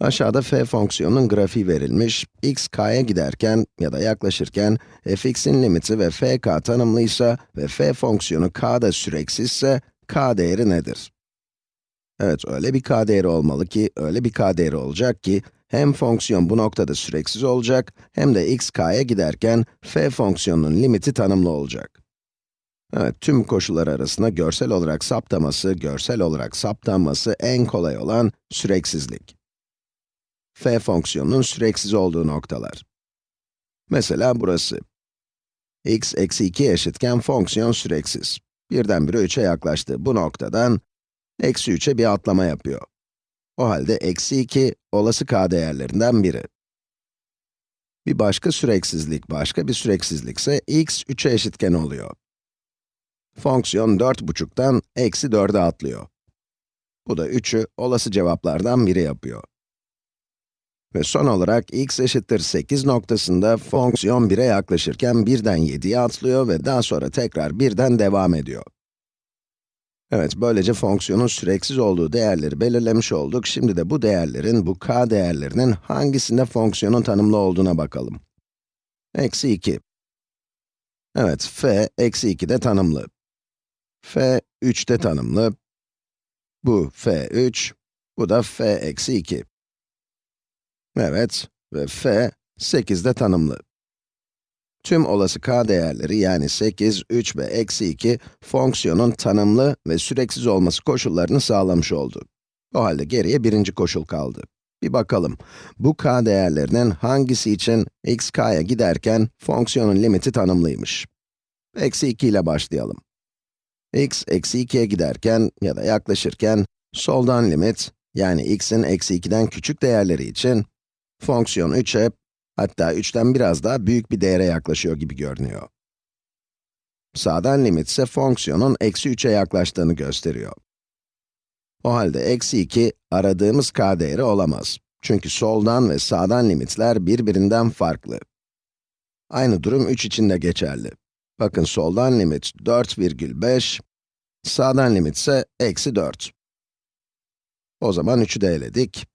Aşağıda f fonksiyonunun grafiği verilmiş, x k'ya giderken ya da yaklaşırken fx'in limiti ve fk tanımlıysa ve f fonksiyonu k'da süreksizse, k değeri nedir? Evet, öyle bir k değeri olmalı ki, öyle bir k değeri olacak ki, hem fonksiyon bu noktada süreksiz olacak, hem de x k'ya giderken f fonksiyonunun limiti tanımlı olacak. Evet, tüm koşullar arasında görsel olarak saptaması, görsel olarak saptanması en kolay olan süreksizlik f fonksiyonunun süreksiz olduğu noktalar. Mesela burası. x eksi 2 eşitken fonksiyon süreksiz. Birdenbire 3'e yaklaştı. Bu noktadan eksi 3'e bir atlama yapıyor. O halde eksi 2, olası k değerlerinden biri. Bir başka süreksizlik, başka bir süreksizlikse x 3'e eşitken oluyor. Fonksiyon 4,5'tan eksi 4'e atlıyor. Bu da 3'ü olası cevaplardan biri yapıyor. Ve son olarak x eşittir 8 noktasında fonksiyon 1'e yaklaşırken 1'den 7'ye atlıyor ve daha sonra tekrar 1'den devam ediyor. Evet, böylece fonksiyonun süreksiz olduğu değerleri belirlemiş olduk. Şimdi de bu değerlerin, bu k değerlerinin hangisinde fonksiyonun tanımlı olduğuna bakalım. Eksi 2. Evet, f eksi 2 de tanımlı. f 3 de tanımlı. Bu f 3, bu da f eksi 2. Evet ve f 8'de tanımlı. Tüm olası k değerleri yani 8, 3 ve eksi 2 fonksiyonun tanımlı ve süreksiz olması koşullarını sağlamış oldu. O halde geriye birinci koşul kaldı. Bir bakalım, bu k değerlerinin hangisi için x k'ya giderken fonksiyonun limiti tanımlıymış? Eksi 2 ile başlayalım. x eksi 2'ye giderken ya da yaklaşırken soldan limit, yani x'in eksi 2'den küçük değerleri için Fonksiyon 3'e, hatta 3'ten biraz daha büyük bir değere yaklaşıyor gibi görünüyor. Sağdan limit ise fonksiyonun eksi 3'e yaklaştığını gösteriyor. O halde eksi 2, aradığımız k değeri olamaz. Çünkü soldan ve sağdan limitler birbirinden farklı. Aynı durum 3 için de geçerli. Bakın soldan limit 4,5, sağdan limit ise eksi 4. O zaman 3'ü de eledik.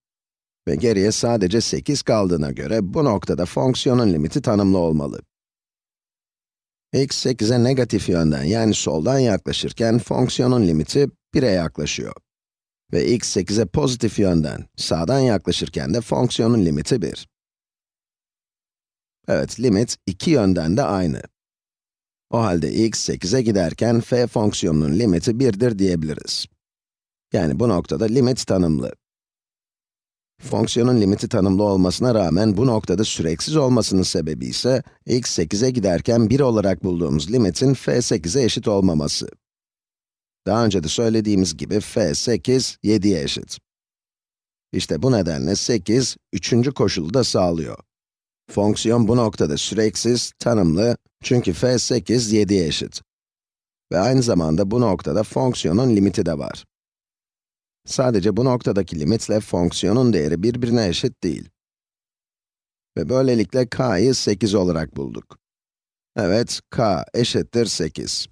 Ve geriye sadece 8 kaldığına göre bu noktada fonksiyonun limiti tanımlı olmalı. x 8'e negatif yönden yani soldan yaklaşırken fonksiyonun limiti 1'e yaklaşıyor. Ve x 8'e pozitif yönden, sağdan yaklaşırken de fonksiyonun limiti 1. Evet, limit iki yönden de aynı. O halde x 8'e giderken f fonksiyonunun limiti 1'dir diyebiliriz. Yani bu noktada limit tanımlı. Fonksiyonun limiti tanımlı olmasına rağmen bu noktada süreksiz olmasının sebebi ise x 8'e giderken 1 olarak bulduğumuz limitin f 8'e eşit olmaması. Daha önce de söylediğimiz gibi f 8, 7'ye eşit. İşte bu nedenle 8, üçüncü koşulu da sağlıyor. Fonksiyon bu noktada süreksiz, tanımlı, çünkü f 8, 7'ye eşit. Ve aynı zamanda bu noktada fonksiyonun limiti de var. Sadece bu noktadaki limitle fonksiyonun değeri birbirine eşit değil. Ve böylelikle k'yı 8 olarak bulduk. Evet, k eşittir 8.